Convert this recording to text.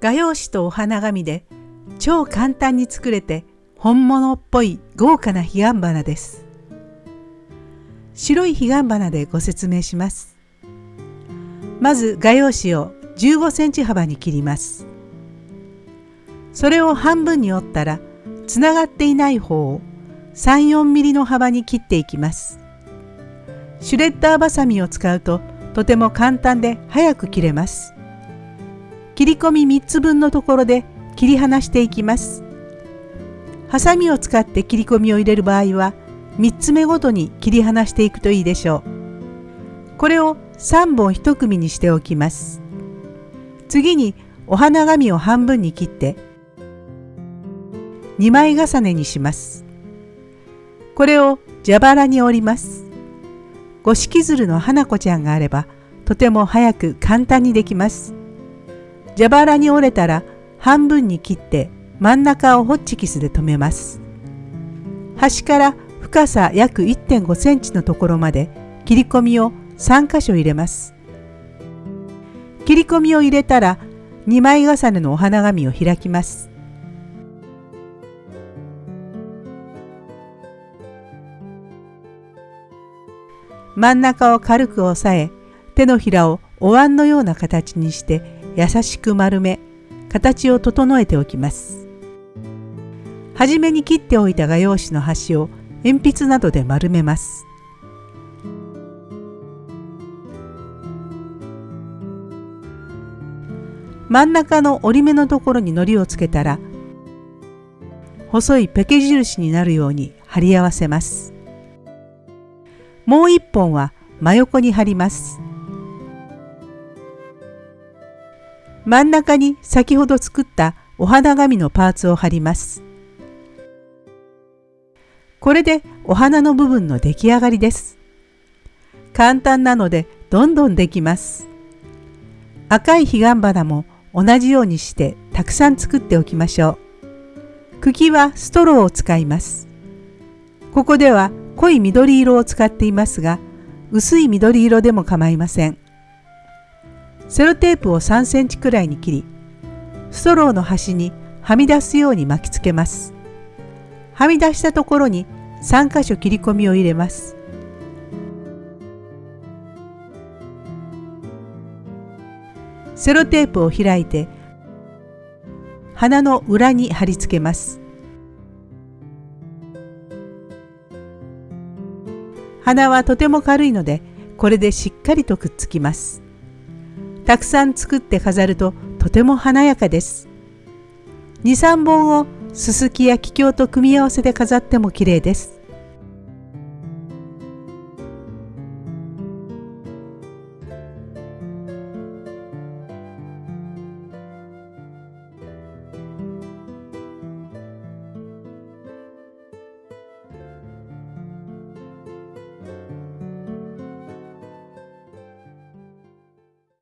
画用紙とお花紙で超簡単に作れて本物っぽい豪華な彼岸花です。白い彼岸花でご説明します。まず画用紙を15センチ幅に切ります。それを半分に折ったらつながっていない方を3、4ミリの幅に切っていきます。シュレッダーバサミを使うととても簡単で早く切れます。切り込み3つ分のところで切り離していきます。ハサミを使って切り込みを入れる場合は3つ目ごとに切り離していくといいでしょう。これを3本1組にしておきます。次にお花紙を半分に切って2枚重ねにします。これを蛇腹に折ります。五色鶴の花子ちゃんがあればとても早く簡単にできます。蛇腹に折れたら半分に切って真ん中をホッチキスで留めます。端から深さ約1.5センチのところまで切り込みを3箇所入れます。切り込みを入れたら2枚重ねのお花紙を開きます。真ん中を軽く押さえ手のひらをお椀のような形にして優しく丸め形を整えておきます。はじめに切っておいた画用紙の端を鉛筆などで丸めます。真ん中の折り目のところに糊をつけたら細いペケ印になるように貼り合わせます。もう一本は真横に貼ります。真ん中に先ほど作ったお花紙のパーツを貼ります。これでお花の部分の出来上がりです。簡単なのでどんどんできます。赤い彼岸花も同じようにしてたくさん作っておきましょう。茎はストローを使います。ここでは濃い緑色を使っていますが、薄い緑色でも構いません。セロテープを3センチくらいに切り、ストローの端にはみ出すように巻きつけます。はみ出したところに3箇所切り込みを入れます。セロテープを開いて鼻の裏に貼り付けます。鼻はとても軽いのでこれでしっかりとくっつきます。たくさん作って飾るととても華やかです。2、3本をすすきや桔梗と組み合わせて飾っても綺麗です。